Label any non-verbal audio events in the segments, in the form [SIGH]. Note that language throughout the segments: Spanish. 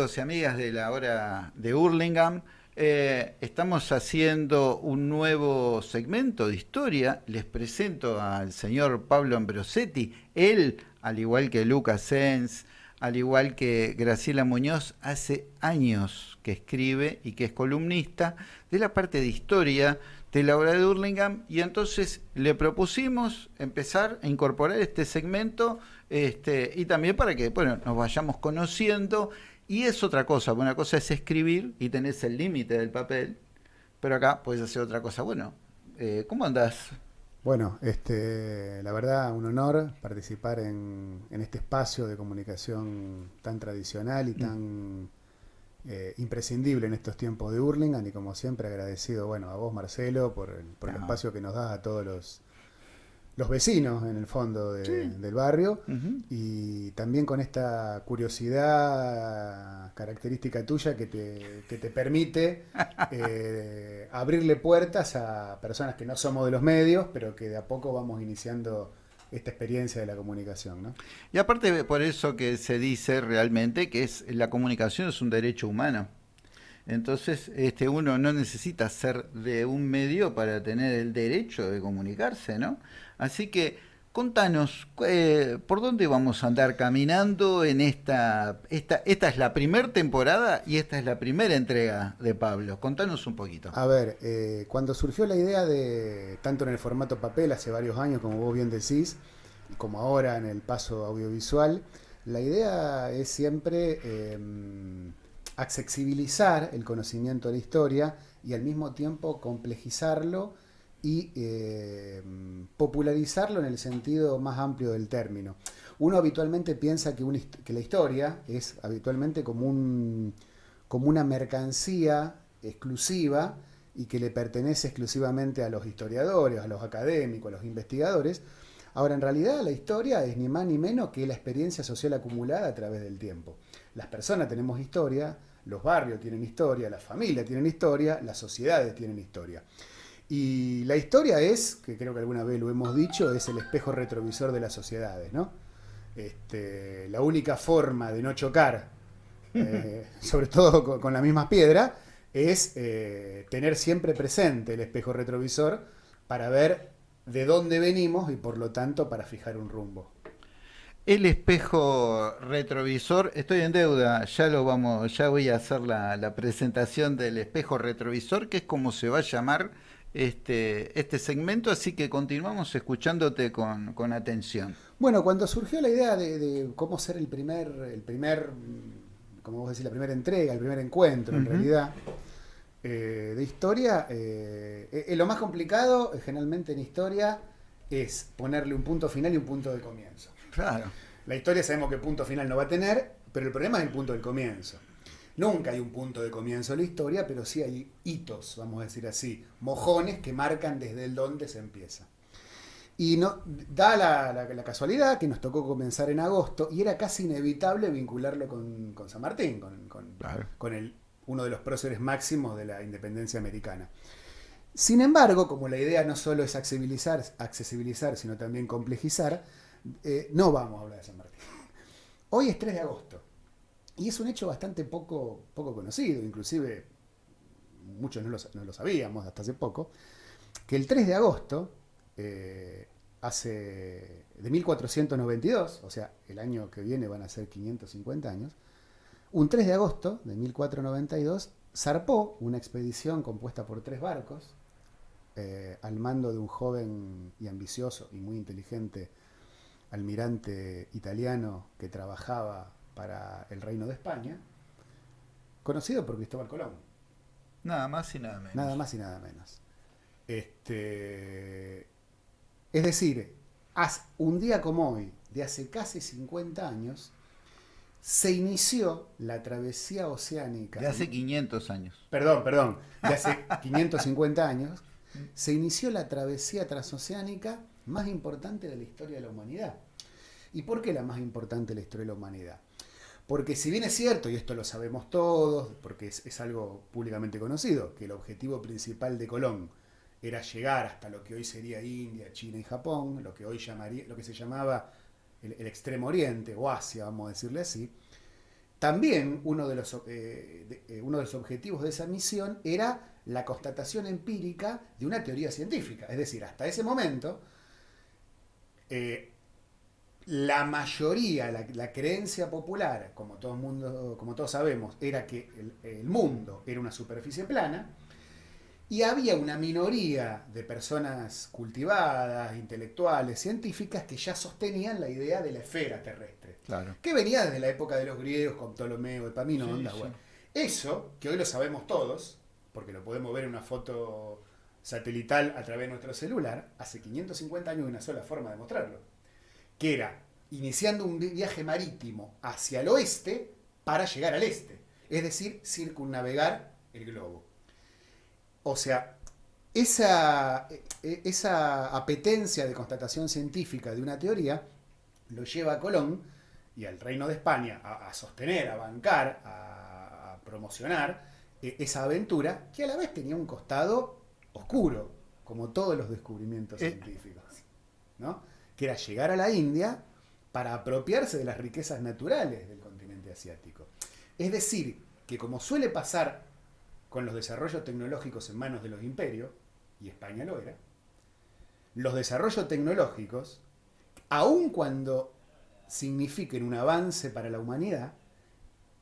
y amigas de la hora de Hurlingham. Eh, estamos haciendo un nuevo segmento de historia. Les presento al señor Pablo Ambrosetti. Él, al igual que Lucas Sens, al igual que Graciela Muñoz, hace años que escribe y que es columnista de la parte de historia de la obra de Hurlingham. Y entonces le propusimos empezar a incorporar este segmento este, y también para que bueno, nos vayamos conociendo. Y es otra cosa, una cosa es escribir y tenés el límite del papel, pero acá puedes hacer otra cosa. Bueno, eh, ¿cómo andás? Bueno, este, la verdad, un honor participar en, este espacio de comunicación tan tradicional y tan eh, imprescindible en estos tiempos de Hurlingham y como siempre agradecido bueno, a vos Marcelo por el, por el espacio que nos das a todos los, los vecinos en el fondo del barrio y también con esta curiosidad característica tuya que te, que te permite [LAUGHS] eh, abrirle puertas a personas que no somos de los medios, pero que de a poco vamos iniciando esta experiencia de la comunicación. ¿no? Y aparte por eso que se dice realmente que es la comunicación es un derecho humano. Entonces, este, uno no necesita ser de un medio para tener el derecho de comunicarse, ¿no? Así que, contanos, eh, ¿por dónde vamos a andar caminando en esta, esta, esta es la primera temporada y esta es la primera entrega de Pablo? Contanos un poquito. A ver, eh, cuando surgió la idea de, tanto en el formato papel hace varios años, como vos bien decís, como ahora en el paso audiovisual, la idea es siempre... Em, accesibilizar el conocimiento de la historia y al mismo tiempo complejizarlo y eh, popularizarlo en el sentido más amplio del término. Uno habitualmente piensa que, la historia es habitualmente como una mercancía exclusiva y que le pertenece exclusivamente a los historiadores, a los académicos, a los investigadores. Ahora, en realidad la historia es ni más ni menos que la experiencia social acumulada a través del tiempo. Las personas tenemos historia, los barrios tienen historia, las familias tienen historia, las sociedades tienen historia. Y la historia es, que creo que alguna vez lo hemos dicho, es el espejo retrovisor de las sociedades, ¿no? Este, la única forma de no chocar, [LAUGHS] eh, sobre todo con, la misma piedra, es eh, tener siempre presente el espejo retrovisor para ver de dónde venimos y por lo tanto para fijar un rumbo. El espejo retrovisor, estoy en deuda, ya lo vamos, ya voy a hacer la, presentación del espejo retrovisor, que es como se va a llamar este, este segmento, así que continuamos escuchándote con, atención. Bueno, cuando surgió la idea de, cómo ser el primer, el primer, como vos decís, la primera entrega, el primer encuentro en realidad, eh, de historia, eh, eh, lo más complicado generalmente en historia es ponerle un punto final y un punto de comienzo. Claro. La historia sabemos que punto final no va a tener, pero el problema es el punto del comienzo. Nunca hay un punto de comienzo en la historia, pero sí hay hitos, vamos a decir así, mojones que marcan desde el dónde se empieza. Y no, da la, casualidad que nos tocó comenzar en agosto y era casi inevitable vincularlo con, San Martín, con, con, el, uno de los próceres máximos de la independencia americana. Sin embargo, como la idea no solo es accesibilizar, accesibilizar sino también complejizar, eh, no vamos a hablar de San Martín. Hoy es 3 de agosto y es un hecho bastante poco, poco conocido, inclusive muchos no lo, sabíamos hasta hace poco, que el 3 de agosto, eh, hace de 1492, o sea, el año que viene van a ser 550 años, un 3 de agosto de 1492 zarpó una expedición compuesta por tres barcos eh, al mando de un joven y ambicioso y muy inteligente almirante italiano que trabajaba para el Reino de España, conocido por Cristóbal Colón. Nada más y nada menos. Nada más y nada menos. Este, es decir, un día como hoy, de hace casi 50 años, se inició la travesía oceánica. De hace 500 años. Perdón, perdón, de hace [LAUGHS] 550 años, se inició la travesía transoceánica más importante de la historia de la humanidad. ¿Y por qué la más importante de la historia de la humanidad? Porque si bien es cierto, y esto lo sabemos todos, porque es, algo públicamente conocido, que el objetivo principal de Colón era llegar hasta lo que hoy sería India, China y Japón, lo que hoy llamaría, lo que se llamaba el, Extremo Oriente o Asia, vamos a decirle así, también uno de, los, eh, eh, uno de los objetivos de esa misión era la constatación empírica de una teoría científica. Es decir, hasta ese momento, eh, la mayoría, la, creencia popular, como todo mundo, como todos sabemos, era que el mundo era una superficie plana, y había una minoría de personas cultivadas, intelectuales, científicas, que ya sostenían la idea de la esfera terrestre. Claro. Que venía desde la época de los griegos, con Ptolomeo, Epaminondas. Bueno. Eso, que hoy lo sabemos todos, porque lo podemos ver en una foto satelital a través de nuestro celular, hace 550 años una sola forma de mostrarlo. Que era iniciando un viaje marítimo hacia el oeste para llegar al este. Es decir, circunnavegar el globo. O sea, esa, e, esa apetencia de constatación científica de una teoría lo lleva a Colón y al Reino de España a, sostener, a bancar, a, promocionar e, esa aventura que a la vez tenía un costado oscuro, como todos los descubrimientos eh. científicos, ¿no? Que era llegar a la India para apropiarse de las riquezas naturales del continente asiático. Es decir, que como suele pasar con los desarrollos tecnológicos en manos de los imperios, y España lo era, los desarrollos tecnológicos, aun cuando signifiquen un avance para la humanidad,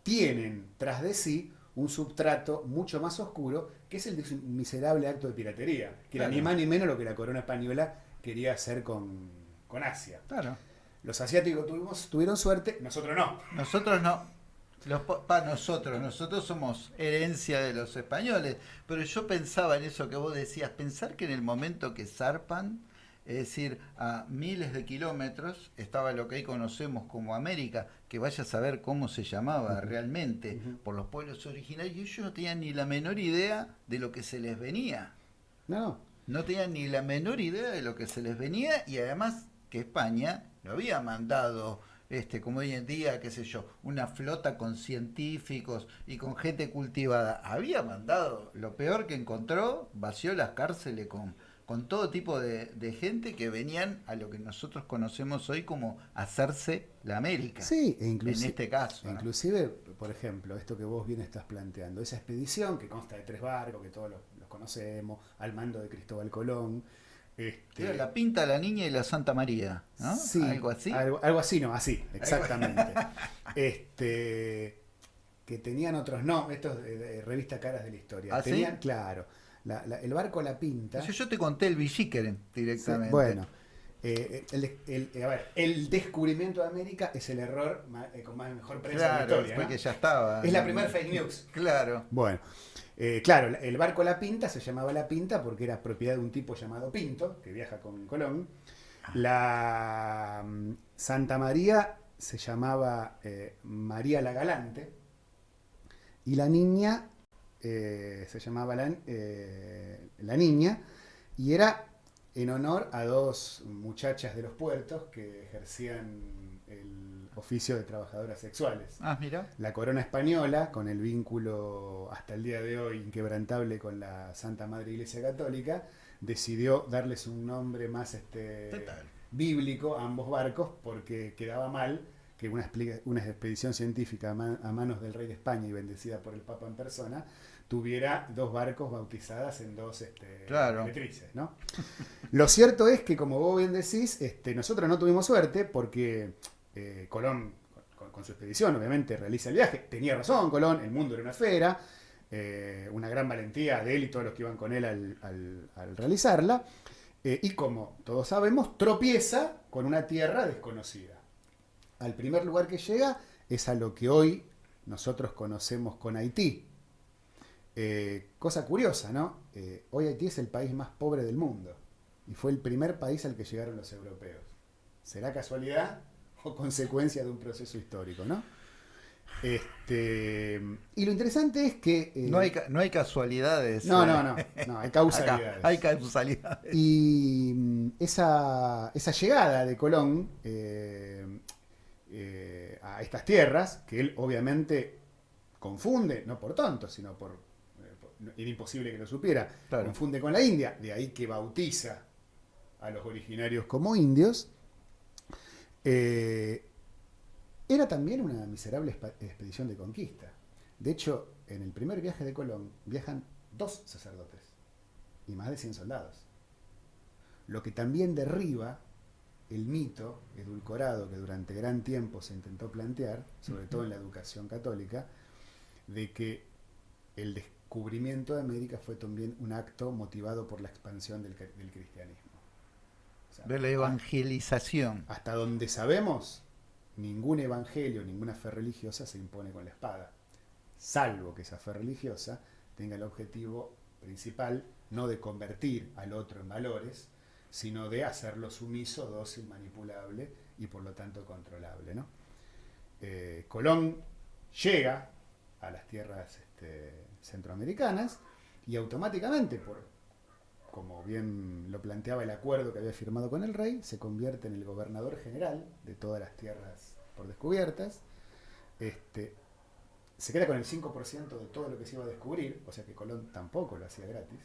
tienen tras de sí un substrato mucho más oscuro, que es el de miserable acto de piratería, que era ni más ni menos lo que la corona española quería hacer con, Asia. Claro. Los asiáticos tuvimos, tuvieron suerte, nosotros no. Nosotros no. Para nosotros, nosotros somos herencia de los españoles, pero yo pensaba en eso que vos decías, pensar que en el momento que zarpan, es decir, a miles de kilómetros, estaba lo que hoy conocemos como América, que vaya a saber cómo se llamaba realmente por los pueblos originarios, y ellos no tenían ni la menor idea de lo que se les venía. No. No tenían ni la menor idea de lo que se les venía, y además que España lo había mandado este, como hoy en día, qué sé yo, una flota con científicos y con gente cultivada, había mandado lo peor que encontró, vació las cárceles con, con todo tipo de, gente que venían a lo que nosotros conocemos hoy como hacerse la América. Sí, e en este caso. Inclusive, por ejemplo, esto que vos bien estás planteando, esa expedición que consta de tres barcos, que todos los, los conocemos, al mando de Cristóbal Colón, este... la pinta, la niña y la Santa María, ¿no? Sí, algo así. Algo, así, no, así, exactamente. [LAUGHS] este, que tenían otros no, estos de, revista Caras de la Historia. ¿Ah, tenían, claro, el barco La Pinta. Yo, te conté el Villiqueren directamente. bueno, eh, el, a ver, el descubrimiento de América es el error eh, con más mejor prensa de la historia. Porque ya estaba. Es la primera fake news. Claro. Bueno. Eh, claro, el barco La Pinta se llamaba La Pinta porque era propiedad de un tipo llamado Pinto, que viaja con Colón. La mm, Santa María se llamaba eh, María la Galante. Y la niña eh, se llamaba la, la, Niña. Y era en honor a dos muchachas de los puertos que ejercían oficio de trabajadoras sexuales. Ah, mira. La corona española, con el vínculo hasta el día de hoy inquebrantable con la Santa Madre Iglesia Católica, decidió darles un nombre más este, bíblico a ambos barcos porque quedaba mal que una, una expedición científica a, manos del rey de España y bendecida por el Papa en persona tuviera dos barcos bautizadas en dos este, claro. ¿no? [LAUGHS] Lo cierto es que, como vos bien decís, este, nosotros no tuvimos suerte porque eh, Colón, con, su expedición, obviamente, realiza el viaje. Tenía razón Colón, el mundo era una esfera, eh, una gran valentía de él y todos los que iban con él al, realizarla. Eh, y como todos sabemos, tropieza con una tierra desconocida. Al primer lugar que llega es a lo que hoy nosotros conocemos con Haití. cosa curiosa, ¿no? hoy Haití es el país más pobre del mundo y fue el primer país al que llegaron los europeos. ¿Será casualidad? O [LAUGHS] consecuencia de un proceso histórico, ¿no? Este, y lo interesante es que... Eh, no, hay, no hay casualidades. No, no, no, no, hay [LAUGHS] causalidades. hay causalidades. Y mm, esa, esa llegada de Colón eh, eh, a estas tierras, que él obviamente confunde, no por tonto, sino por... era imposible que lo supiera, confunde con la India, de ahí que bautiza a los originarios como indios, eh, era también una miserable expedición de conquista. De hecho, en el primer viaje de Colón viajan dos sacerdotes y más de 100 soldados. Lo que también derriba el mito edulcorado que durante gran tiempo se intentó plantear, sobre todo en la educación católica, de que el descubrimiento de América fue también un acto motivado por la expansión del, cristianismo. De la evangelización. Hasta donde sabemos, ningún evangelio, ninguna fe religiosa se impone con la espada, salvo que esa fe religiosa tenga el objetivo principal no de convertir al otro en valores, sino de hacerlo sumiso, dócil, manipulable y por lo tanto controlable. ¿no? Eh, Colón llega a las tierras este, centroamericanas y automáticamente, por, como bien lo planteaba el acuerdo que había firmado con el rey, se convierte en el gobernador general de todas las tierras por descubiertas. Este, se queda con el 5% de todo lo que se iba a descubrir, o sea que Colón tampoco lo hacía gratis.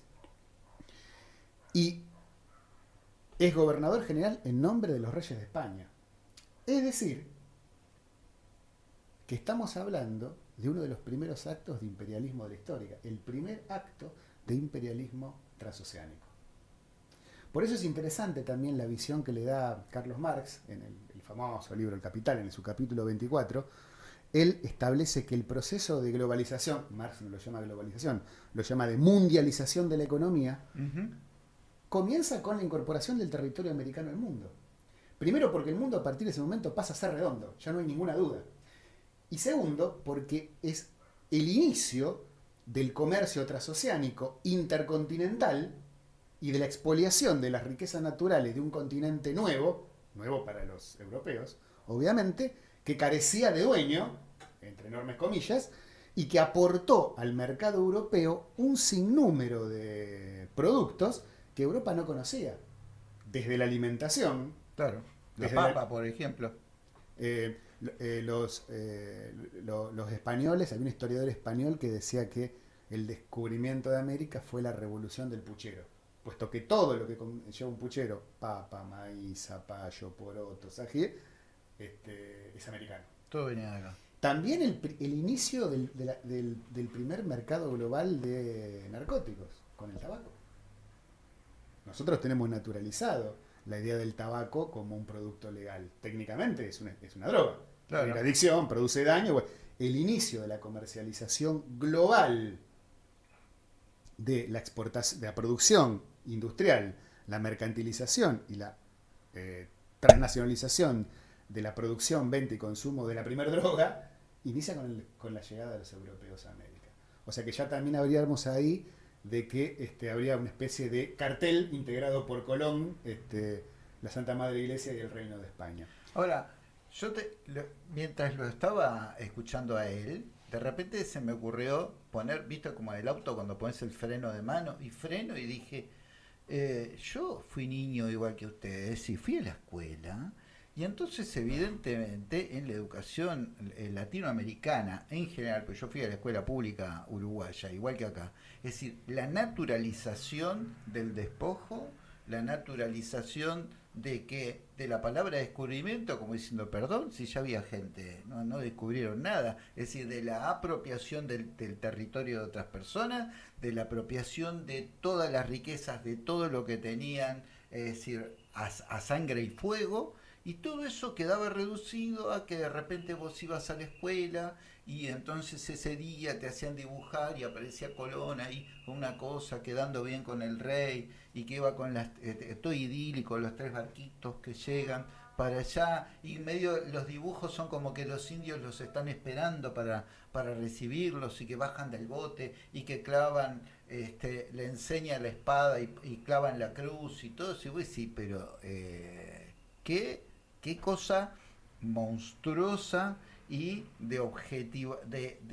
Y es gobernador general en nombre de los reyes de España. Es decir, que estamos hablando de uno de los primeros actos de imperialismo de la historia, el primer acto de imperialismo transoceánico. Por eso es interesante también la visión que le da Carlos Marx en el, famoso libro El Capital, en su capítulo 24. Él establece que el proceso de globalización, Marx no lo llama globalización, lo llama de mundialización de la economía, comienza con la incorporación del territorio americano al mundo. Primero porque el mundo a partir de ese momento pasa a ser redondo, ya no hay ninguna duda. Y segundo porque es el inicio del comercio transoceánico intercontinental y de la expoliación de las riquezas naturales de un continente nuevo, nuevo para los europeos, obviamente, que carecía de dueño, entre enormes comillas, y que aportó al mercado europeo un sinnúmero de productos que Europa no conocía. Desde la alimentación. Claro. La papa, por ejemplo. Eh, eh, los, eh, los españoles, había un historiador español que decía que el descubrimiento de América fue la revolución del puchero. Puesto que todo lo que lleva un puchero, papa, maíz, zapallo, poroto, sají, este, es americano. Todo venía de acá. También el, el inicio del, del primer mercado global de narcóticos, con el tabaco. Nosotros tenemos naturalizado la idea del tabaco como un producto legal. Técnicamente es una, es una droga. La adicción, produce daño. el inicio de la comercialización global de la exportación, de la producción industrial, la mercantilización y la eh, transnacionalización de la producción, venta y consumo de la primera droga, inicia con, con la llegada de los europeos a América. O sea que ya también habríamos ahí de que este, habría una especie de cartel integrado por Colón, este, la Santa Madre Iglesia y el Reino de España. Ahora, yo te, mientras lo estaba escuchando a él, de repente se me ocurrió poner, visto como el auto cuando pones el freno de mano, y freno y dije, eh, yo fui niño igual que ustedes y fui a la escuela y entonces, evidentemente, en la educación eh, latinoamericana en general, pues yo fui a la escuela pública uruguaya, igual que acá, es decir, la naturalización del despojo, la naturalización de que de la palabra descubrimiento, como diciendo, perdón, si ya había gente, no, no descubrieron nada, es decir, de la apropiación del, territorio de otras personas, de la apropiación de todas las riquezas, de todo lo que tenían, es decir, a sangre y fuego, y todo eso quedaba reducido a que de repente vos ibas a la escuela y entonces ese día te hacían dibujar y aparecía Colón ahí con una cosa, quedando bien con el rey y que iba con las, eh, todo idílico, los tres barquitos que llegan para allá y medio los dibujos son como que los indios los están esperando para, para recibirlos y que bajan del bote y que clavan, este, le enseña la espada y, clavan la cruz y todo eso. Y vos sí, pero eh, ¿qué? qué cosa monstruosa y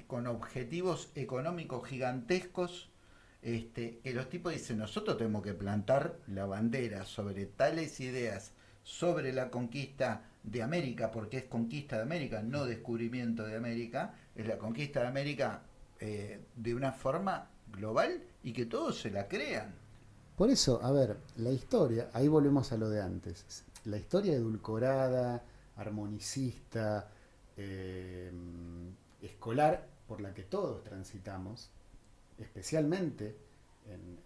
con objetivos económicos gigantescos, este, que los tipos dicen, nosotros tenemos que plantar la bandera sobre tales ideas, sobre la conquista de América, porque es conquista de América, no descubrimiento de América, es la conquista de América eh, de una forma global y que todos se la crean. Por eso, a ver, la historia, ahí volvemos a lo de antes la historia edulcorada, armonicista, eh, escolar por la que todos transitamos, especialmente en,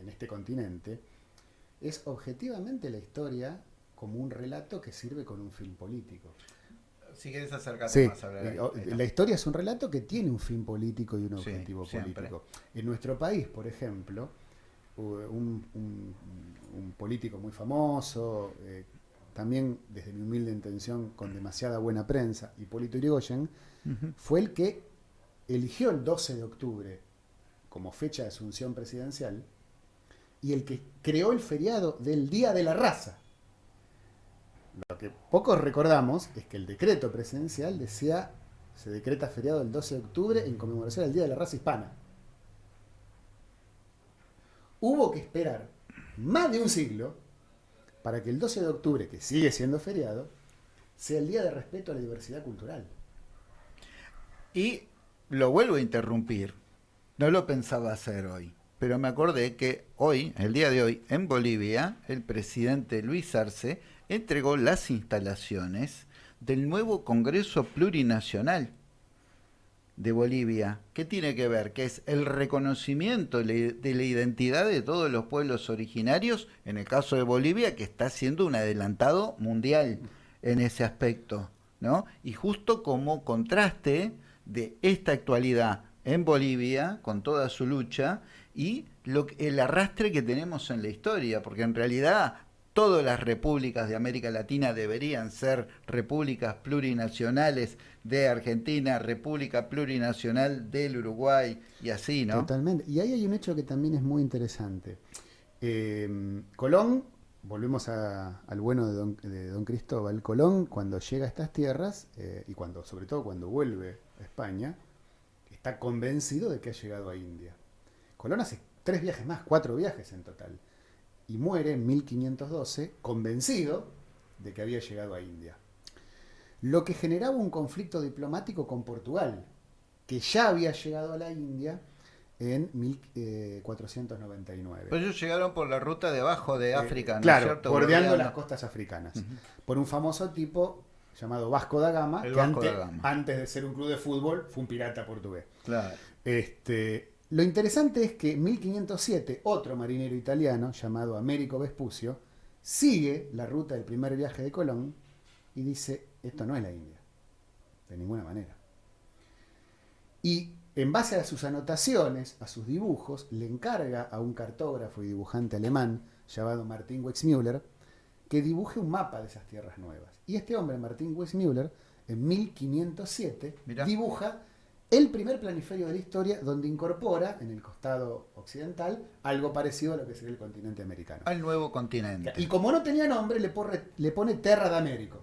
en este continente, es objetivamente la historia como un relato que sirve con un fin político. Si quieres acercarte más a la, la historia es un relato que tiene un fin político y un objetivo político. En nuestro país, por ejemplo, un, político muy famoso, eh, también desde mi humilde intención con demasiada buena prensa, Hipólito Yrigoyen, fue el que eligió el 12 de octubre como fecha de asunción presidencial y el que creó el feriado del Día de la Raza. Lo que pocos recordamos es que el decreto presidencial decía, se decreta feriado el 12 de octubre en conmemoración del Día de la Raza Hispana. Hubo que esperar más de un siglo para que el 12 de octubre, que sigue siendo feriado, sea el Día de Respeto a la Diversidad Cultural. Y lo vuelvo a interrumpir, no lo pensaba hacer hoy, pero me acordé que hoy, el día de hoy, en Bolivia, el presidente Luis Arce entregó las instalaciones del nuevo Congreso Plurinacional de Bolivia. ¿Qué tiene que ver? Que es el reconocimiento de la identidad de todos los pueblos originarios, en el caso de Bolivia, que está siendo un adelantado mundial en ese aspecto. ¿no? Y justo como contraste de esta actualidad en Bolivia, con toda su lucha, y lo, el arrastre que tenemos en la historia, porque en realidad todas las repúblicas de América Latina deberían ser repúblicas plurinacionales de Argentina, República Plurinacional del Uruguay y así, ¿no? Totalmente. Y ahí hay un hecho que también es muy interesante. Em, Colón, volvemos al bueno de don, Cristóbal, Colón cuando llega a estas tierras, eh, y cuando, sobre todo cuando vuelve a España, está convencido de que ha llegado a India. Colón hace tres viajes más, cuatro viajes en total y muere en 1512 convencido de que había llegado a India. Lo que generaba un conflicto diplomático con Portugal, que ya había llegado a la India en 1499. Pues ellos llegaron por la ruta debajo de eh, África, Claro, bordeando las costas africanas. Por un famoso tipo llamado Vasco da Gama, que antes, antes, de ser un club de fútbol fue un pirata portugués. Claro. Este, lo interesante es que en 1507 otro marinero italiano llamado Américo Vespucio sigue la ruta del primer viaje de Colón y dice, esto no es la India, de ninguna manera. Y en base a sus anotaciones, a sus dibujos, le encarga a un cartógrafo y dibujante alemán llamado Martin Wexmüller que dibuje un mapa de esas tierras nuevas. Y este hombre, Martin Wexmüller, en 1507 dibuja el primer planiferio de la historia donde incorpora en el costado occidental algo parecido a lo que sería el continente americano. Al nuevo continente. Y como no tenía nombre, le, pone, Terra de Américo.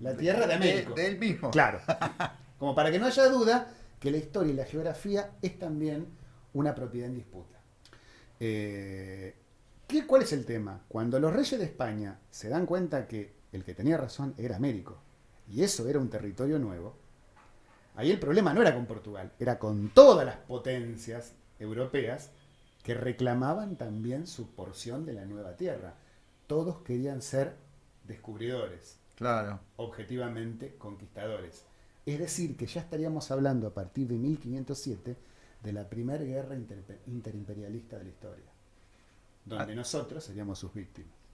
La Tierra de Américo. Del mismo. Claro. [LAUGHS] Como para que no haya duda que la historia y la geografía es también una propiedad en disputa. Eh, ¿qué, ¿Cuál es el tema? Cuando los reyes de España se dan cuenta que el que tenía razón era Américo, y eso era un territorio nuevo, Ahí el problema no era con Portugal, era con todas las potencias europeas que reclamaban también su porción de la nueva tierra. Todos querían ser descubridores. Claro. Objetivamente conquistadores. Es decir, que ya estaríamos hablando a partir de 1507 de la primera guerra interimperialista de la historia, donde ah. nosotros seríamos sus víctimas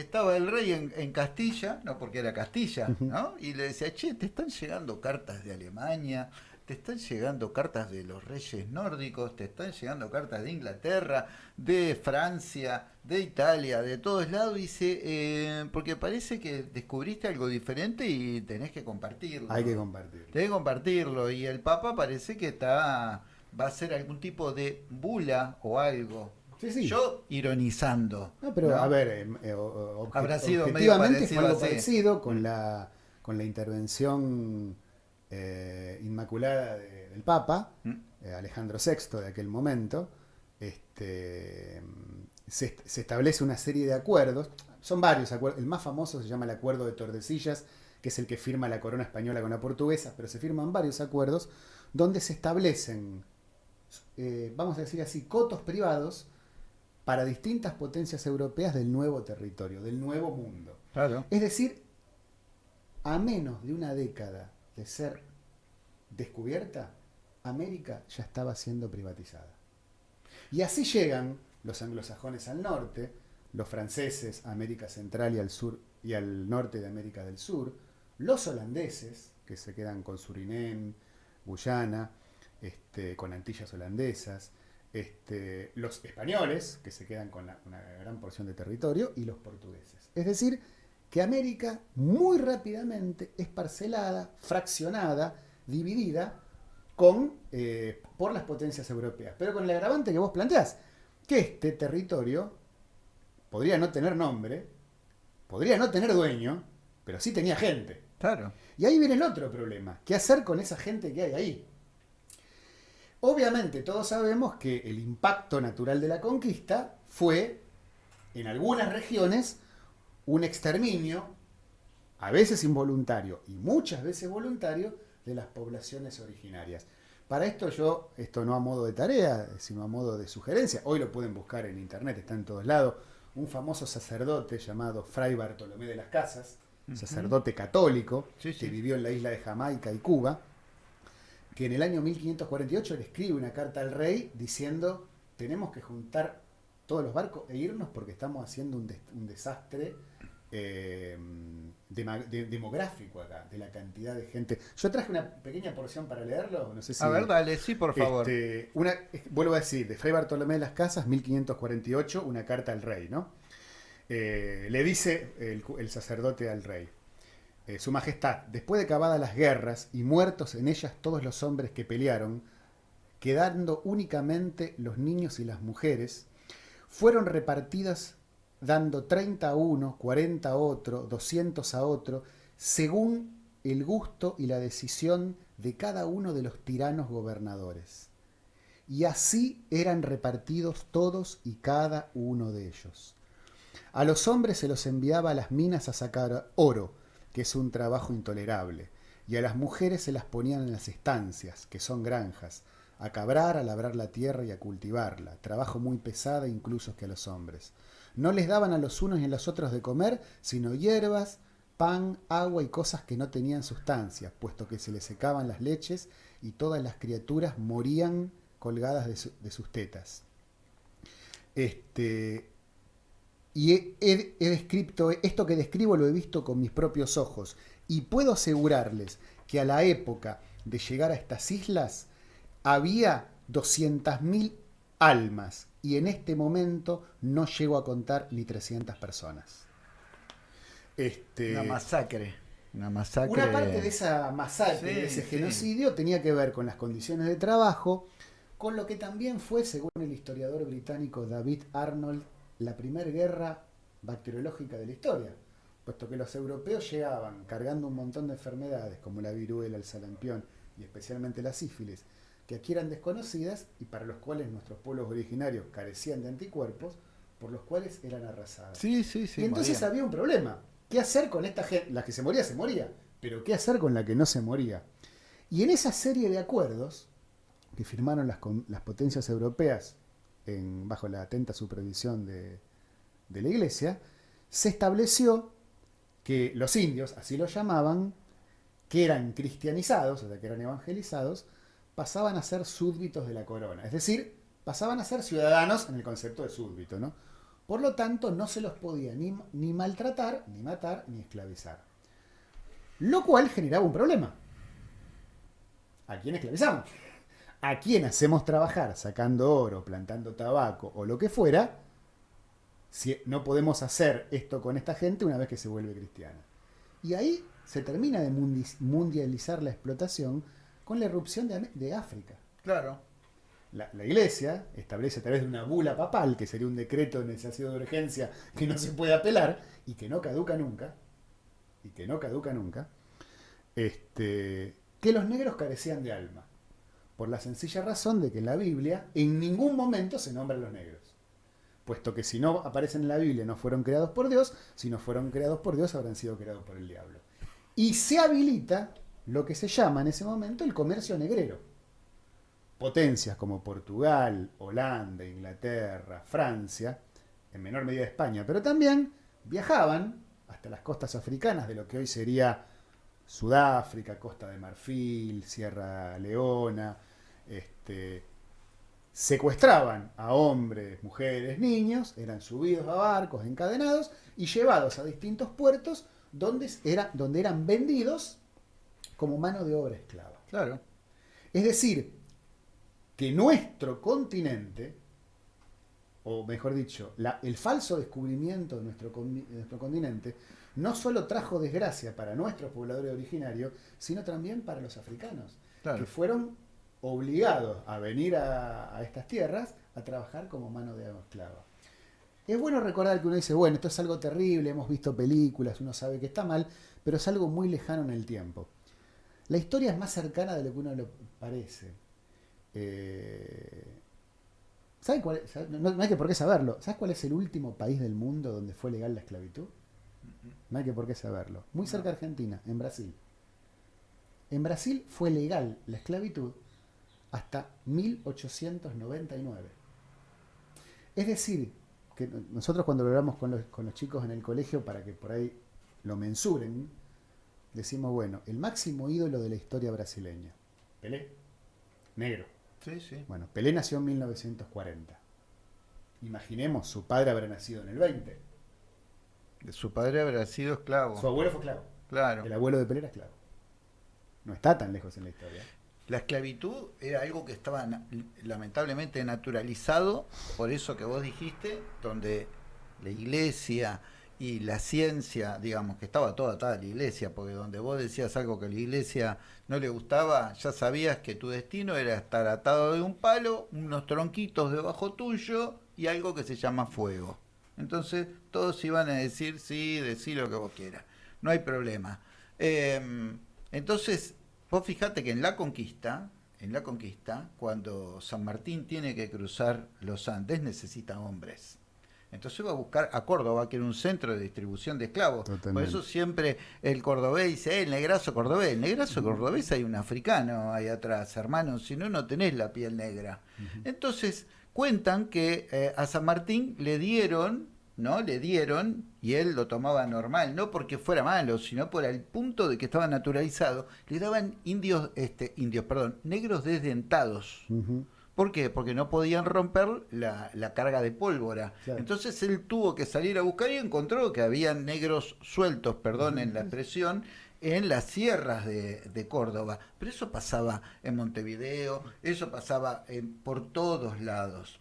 estaba el rey en, Castilla, no porque era Castilla, ¿no? Y le decía, che, te están llegando cartas de Alemania, te están llegando cartas de los reyes nórdicos, te están llegando cartas de Inglaterra, de Francia, de Italia, de todos lados, dice, eh, porque parece que descubriste algo diferente y tenés que compartirlo. Hay que compartirlo. Tenés que compartirlo. Y el Papa parece que está va a ser algún tipo de bula o algo. Yo ironizando. No, pero a ver, eh, eh, Habrá sido objetivamente fue algo parecido con la, con la intervención eh, inmaculada del Papa, mm. Alejandro VI de aquel momento. Este, se, establece una serie de acuerdos, son varios acuerdos, el más famoso se llama el Acuerdo de Tordesillas, que es el que firma la corona española con la portuguesa, pero se firman varios acuerdos donde se establecen, vamos a decir así, cotos privados para distintas potencias europeas del nuevo territorio, del nuevo mundo. Claro. Es decir, a menos de una década de ser descubierta, América ya estaba siendo privatizada. Y así llegan los anglosajones al norte, los franceses a América Central y al sur y al norte de América del Sur, los holandeses, que se quedan con Surinam, Guyana, este, con Antillas holandesas, este, los españoles, que se quedan con una gran porción de territorio, y los portugueses. Es decir, que América muy rápidamente es parcelada, fraccionada, dividida con, eh, por las potencias europeas. Pero con el agravante que vos planteás, que este territorio podría no tener nombre, podría no tener dueño, pero sí tenía gente. Claro. Y ahí viene el otro problema. ¿Qué hacer con esa gente que hay ahí? Obviamente todos sabemos que el impacto natural de la conquista fue, en algunas regiones, un exterminio, a veces involuntario y muchas veces voluntario, de las poblaciones originarias. Para esto yo, esto no a modo de tarea, sino a modo de sugerencia, hoy lo pueden buscar en internet, está en todos lados, un famoso sacerdote llamado Fray Bartolomé de las Casas, sacerdote católico, que vivió en la isla de Jamaica y Cuba, que en el año 1548 le escribe una carta al rey diciendo, tenemos que juntar todos los barcos e irnos porque estamos haciendo un, un desastre eh, demográfico acá, de la cantidad de gente. Yo traje una pequeña porción para leerlo, no sé si... A ver, dale, sí, por favor. Este, una, vuelvo a decir, de Fray Bartolomé de las Casas, 1548, una carta al rey, ¿no? Eh, le dice el, sacerdote al rey, eh, Su Majestad, después de acabadas las guerras y muertos en ellas todos los hombres que pelearon, quedando únicamente los niños y las mujeres, fueron repartidas dando 30 a uno, 40 a otro, 200 a otro, según el gusto y la decisión de cada uno de los tiranos gobernadores. Y así eran repartidos todos y cada uno de ellos. A los hombres se los enviaba a las minas a sacar oro, que es un trabajo intolerable, y a las mujeres se las ponían en las estancias, que son granjas, a cabrar, a labrar la tierra y a cultivarla, trabajo muy pesado incluso que a los hombres. No les daban a los unos y a los otros de comer, sino hierbas, pan, agua y cosas que no tenían sustancia, puesto que se les secaban las leches y todas las criaturas morían colgadas de, sus tetas. Este, y he, descrito, esto que describo lo he visto con mis propios ojos, y puedo asegurarles que a la época de llegar a estas islas había 200.000 almas y en este momento no llego a contar ni 300 personas. Este, una masacre. Una masacre. Una parte de esa masacre, de ese genocidio, tenía que ver con las condiciones de trabajo, con lo que también fue, según el historiador británico David Arnold, la primera guerra bacteriológica de la historia, puesto que los europeos llegaban cargando un montón de enfermedades como la viruela, el sarampión y especialmente la sífilis, que aquí eran desconocidas y para los cuales nuestros pueblos originarios carecían de anticuerpos, por los cuales eran arrasadas. Sí, sí, sí. Y entonces había un problema. ¿Qué hacer con esta gente? La que se moría, se moría. Pero ¿qué hacer con la que no se moría? Y en esa serie de acuerdos que firmaron las, las potencias europeas bajo la atenta supervisión de, la Iglesia, se estableció que los indios, así lo llamaban, que eran cristianizados, o sea, que eran evangelizados, pasaban a ser súbditos de la corona. Es decir, pasaban a ser ciudadanos en el concepto de súbdito, ¿no? Por lo tanto, no se los podía ni, ni maltratar, ni matar, ni esclavizar. Lo cual generaba un problema. ¿A quién esclavizamos? ¿A quién hacemos trabajar sacando oro, plantando tabaco o lo que fuera? Si no podemos hacer esto con esta gente una vez que se vuelve cristiana. Y ahí se termina de mundializar la explotación con la erupción de, África. Claro. La, iglesia establece a través de una bula papal, que sería un decreto de necesidad de urgencia que no se puede apelar y que no caduca nunca, y que no caduca nunca, este, que los negros carecían de alma, por la sencilla razón de que en la Biblia en ningún momento se nombran los negros, puesto que si no aparecen en la Biblia no fueron creados por Dios, si no fueron creados por Dios habrán sido creados por el diablo. Y se habilita lo que se llama en ese momento el comercio negrero. Potencias como Portugal, Holanda, Inglaterra, Francia, en menor medida España, pero también viajaban hasta las costas africanas de lo que hoy sería Sudáfrica, Costa de Marfil, Sierra Leona, este, secuestraban a hombres, mujeres, niños, eran subidos a barcos, encadenados y llevados a distintos puertos donde, era, donde eran vendidos como mano de obra esclava. Claro. Es decir, que nuestro continente, o mejor dicho, el falso descubrimiento de nuestro, nuestro continente, no solo trajo desgracia para nuestros pobladores originarios, sino también para los africanos, que fueron obligados a venir a, estas tierras a trabajar como mano de esclava. Es bueno recordar que uno dice, bueno, esto es algo terrible, hemos visto películas, uno sabe que está mal, pero es algo muy lejano en el tiempo. La historia es más cercana de lo que uno lo parece. Eh, cuál No, hay que por qué saberlo. ¿Sabes cuál es el último país del mundo donde fue legal la esclavitud? No hay que por qué saberlo. Muy cerca de Argentina, en Brasil. En Brasil fue legal la esclavitud hasta 1899. Es decir, que nosotros cuando lo hablamos con los, con los chicos en el colegio para que por ahí lo mensuren, decimos, bueno, el máximo ídolo de la historia brasileña, Pelé, negro. Sí, sí. Bueno, Pelé nació en 1940. Imaginemos, su padre habrá nacido en el 20. Su padre habrá sido esclavo. Su abuelo fue esclavo. Claro. El abuelo de Pelé era esclavo. No está tan lejos en la historia. La esclavitud era algo que estaba lamentablemente naturalizado, por eso que vos dijiste, donde la iglesia y la ciencia, digamos, que estaba toda atada a la iglesia, porque donde vos decías algo que a la iglesia no le gustaba, ya sabías que tu destino era estar atado de un palo, unos tronquitos debajo tuyo y algo que se llama fuego. Entonces todos iban a decir, sí, decir lo que vos quieras, no hay problema. Em, entonces Vos fijate que en la conquista, en la conquista, cuando San Martín tiene que cruzar los Andes, necesita hombres. Entonces va a buscar a Córdoba, que era un centro de distribución de esclavos. Por eso siempre el cordobés dice, eh, el negrazo cordobés. El negrazo cordobés hay un africano ahí atrás, hermano, si no, no tenés la piel negra. Entonces cuentan que eh, a San Martín le dieron ¿no? Le dieron y él lo tomaba normal, no porque fuera malo, sino por el punto de que estaba naturalizado, le daban indios, este, indios, perdón, negros desdentados. ¿Por qué? Porque no podían romper la, carga de pólvora. Entonces él tuvo que salir a buscar y encontró que había negros sueltos, perdón en la expresión, en las sierras de, de, Córdoba. Pero eso pasaba en Montevideo, eso pasaba en, por todos lados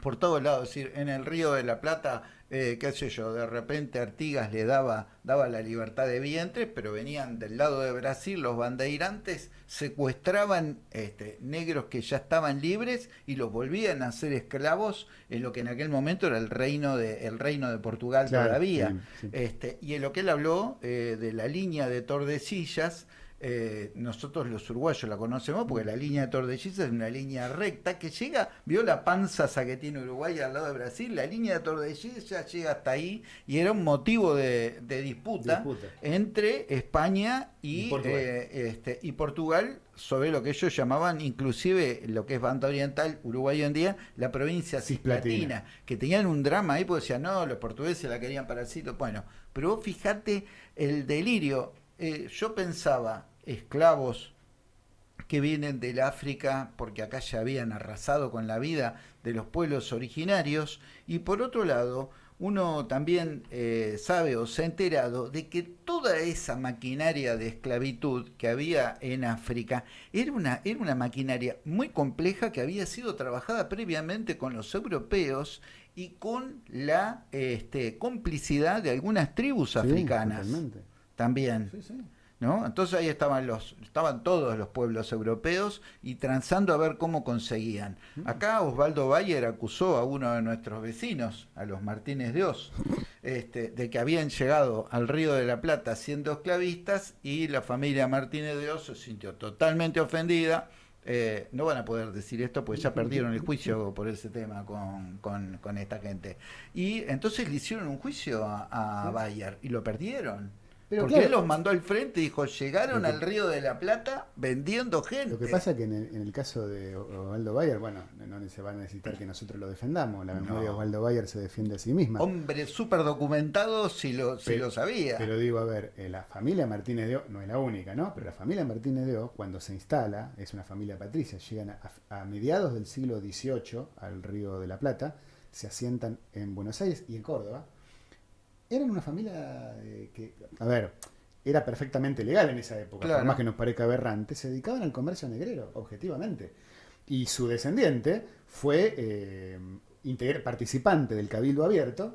por todos lados, es decir, en el río de la Plata, eh, qué sé yo, de repente Artigas le daba, daba la libertad de vientre, pero venían del lado de Brasil los bandeirantes, secuestraban este, negros que ya estaban libres y los volvían a ser esclavos en lo que en aquel momento era el reino de, el reino de Portugal todavía. Este, y en lo que él habló eh, de la línea de Tordesillas, eh, nosotros los uruguayos la conocemos porque la línea de Tordesillas es una línea recta que llega, vio la panza que tiene Uruguay al lado de Brasil, la línea de Tordesillas llega hasta ahí y era un motivo de, disputa, entre España y, Portugal. Eh, este, y Portugal sobre lo que ellos llamaban inclusive lo que es banda oriental, Uruguay hoy en día, la provincia cisplatina, que tenían un drama ahí porque decían, no, los portugueses la querían para el sitio. Bueno, pero vos fijate el delirio. Eh, yo pensaba, esclavos que vienen del África porque acá ya habían arrasado con la vida de los pueblos originarios y por otro lado uno también eh, sabe o se ha enterado de que toda esa maquinaria de esclavitud que había en África era una, era una maquinaria muy compleja que había sido trabajada previamente con los europeos y con la este, complicidad de algunas tribus africanas. También. ¿No? Entonces ahí estaban los, estaban todos los pueblos europeos y transando a ver cómo conseguían. Acá Osvaldo Bayer acusó a uno de nuestros vecinos, a los Martínez de Oz, este, de que habían llegado al Río de la Plata siendo esclavistas y la familia Martínez de Oz se sintió totalmente ofendida. Eh, no van a poder decir esto porque ya perdieron el juicio por ese tema con, con, esta gente. Y entonces le hicieron un juicio a, a Bayer y lo perdieron Porque él los mandó al frente y dijo, llegaron al Río de la Plata vendiendo gente. Lo que pasa es que en el, caso de Osvaldo Bayer, bueno, no se va a necesitar que nosotros lo defendamos. La memoria de Osvaldo Bayer se defiende a sí misma. Hombre súper documentado si lo, si lo sabía. Pero digo, a ver, eh, la familia Martínez de O, no es la única, ¿no? Pero la familia Martínez de O, cuando se instala, es una familia patricia, llegan a, a mediados del siglo XVIII al Río de la Plata, se asientan en Buenos Aires y en Córdoba eran una familia eh, que, a ver, era perfectamente legal en esa época, por más que nos parezca aberrante, se dedicaban al comercio negrero, objetivamente. Y su descendiente fue eh, participante del Cabildo Abierto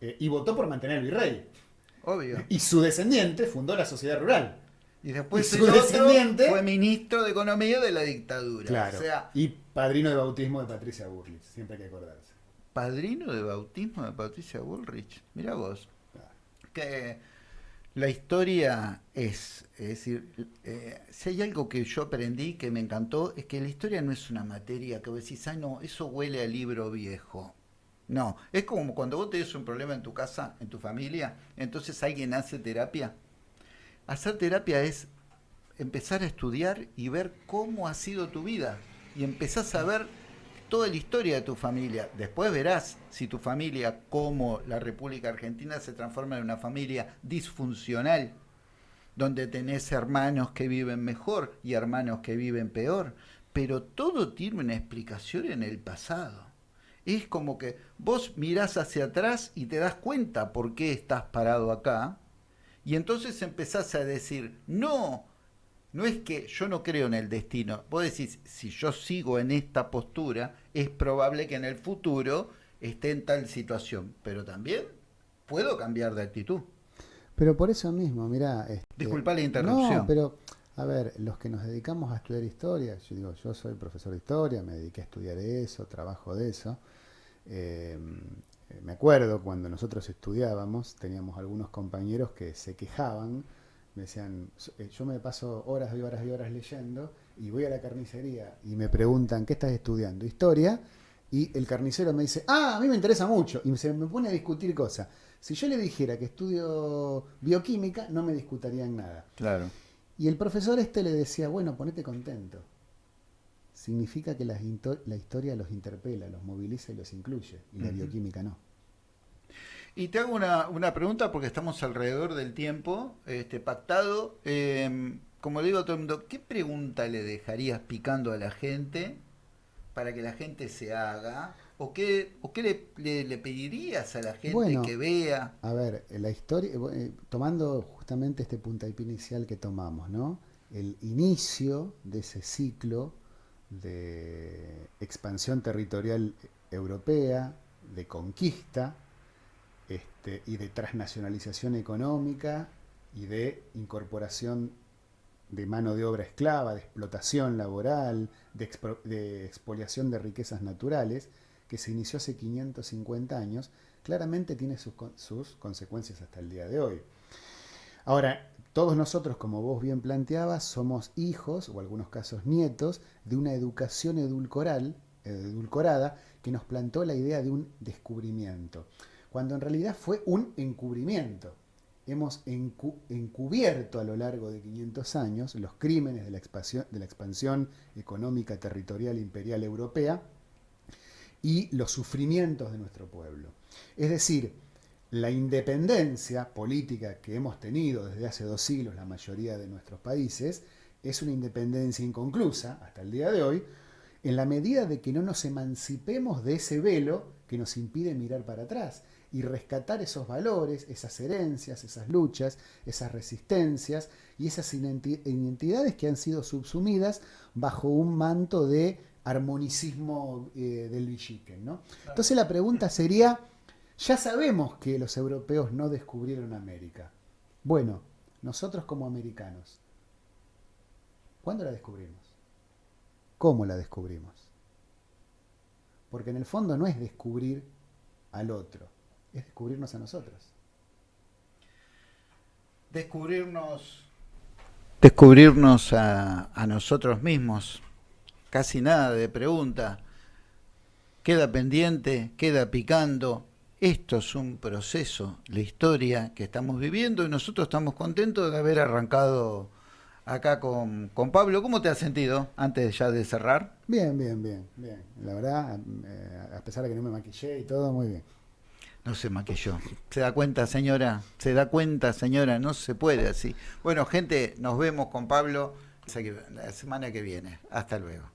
eh, y votó por mantener el virrey. Obvio. Y su descendiente fundó la sociedad rural. Y después su descendiente fue ministro de Economía de la dictadura. Claro. y padrino de bautismo de Patricia Bullrich, siempre hay que acordarse. Padrino de bautismo de Patricia Bullrich. Mira vos que la historia es, es decir, eh, si hay algo que yo aprendí que me encantó, es que la historia no es una materia que vos decís, ah, no, eso huele a libro viejo. No, es como cuando vos tenés un problema en tu casa, en tu familia, entonces alguien hace terapia. Hacer terapia es empezar a estudiar y ver cómo ha sido tu vida. Y empezás a ver toda la historia de tu familia. Después verás si tu familia, como la República Argentina, se transforma en una familia disfuncional, donde tenés hermanos que viven mejor y hermanos que viven peor. Pero todo tiene una explicación en el pasado. Es como que vos mirás hacia atrás y te das cuenta por qué estás parado acá. Y entonces empezás a decir, no, no es que yo no creo en el destino. Vos decís, si yo sigo en esta postura, es probable que en el futuro esté en tal situación. Pero también puedo cambiar de actitud. Pero por eso mismo, mira... Este, Disculpa la interrupción. No, pero, a ver, los que nos dedicamos a estudiar historia, yo digo, yo soy profesor de historia, me dediqué a estudiar eso, trabajo de eso. Eh, me acuerdo cuando nosotros estudiábamos, teníamos algunos compañeros que se quejaban me decían, eh, yo me paso horas y horas y horas leyendo y voy a la carnicería y me preguntan, ¿qué estás estudiando? Historia. Y el carnicero me dice, ah, a mí me interesa mucho. Y se me pone a discutir cosas. Si yo le dijera que estudio bioquímica, no me discutarían nada. Claro. Y el profesor este le decía, bueno, ponete contento. Significa que la, historia los interpela, los moviliza y los incluye. Y la bioquímica no. Y te hago una, una, pregunta porque estamos alrededor del tiempo este, pactado. Em, como le digo a todo el mundo, ¿qué pregunta le dejarías picando a la gente para que la gente se haga? ¿O qué, o qué le, pedirías a la gente que vea? A ver, la historia, eh, tomando justamente este puntapié inicial que tomamos, ¿no? El inicio de ese ciclo de expansión territorial europea, de conquista, este, y de transnacionalización económica y de incorporación de mano de obra esclava, de explotación laboral, de, expoliación de riquezas naturales, que se inició hace 550 años, claramente tiene sus, sus consecuencias hasta el día de hoy. Ahora, todos nosotros, como vos bien planteabas, somos hijos, o algunos casos nietos, de una educación edulcoral, edulcorada que nos plantó la idea de un descubrimiento cuando en realidad fue un encubrimiento. Hemos encubierto a lo largo de 500 años los crímenes de la, expansión, de la expansión económica, territorial, imperial europea y los sufrimientos de nuestro pueblo. Es decir, la independencia política que hemos tenido desde hace dos siglos la mayoría de nuestros países es una independencia inconclusa hasta el día de hoy, en la medida de que no nos emancipemos de ese velo que nos impide mirar para atrás y rescatar esos valores, esas herencias, esas luchas, esas resistencias y esas identidades que han sido subsumidas bajo un manto de armonicismo eh, del Villiquen. ¿no? Entonces la pregunta sería, ya sabemos que los europeos no descubrieron América. Bueno, nosotros como americanos, ¿cuándo la descubrimos? ¿Cómo la descubrimos? Porque en el fondo no es descubrir al otro, es descubrirnos a nosotros. Descubrirnos, descubrirnos a, nosotros mismos. Casi nada de pregunta. Queda pendiente, queda picando. esto es un proceso, la historia que estamos viviendo y nosotros estamos contentos de haber arrancado acá con, con Pablo. ¿Cómo te has sentido antes ya de cerrar? Bien, bien, bien, bien. La verdad, eh, a pesar de que no me maquillé y todo, muy bien. No se maquilló. ¿Se da cuenta, señora? ¿Se da cuenta, señora? No se puede así. Bueno, gente, nos vemos con Pablo la semana que viene. Hasta luego.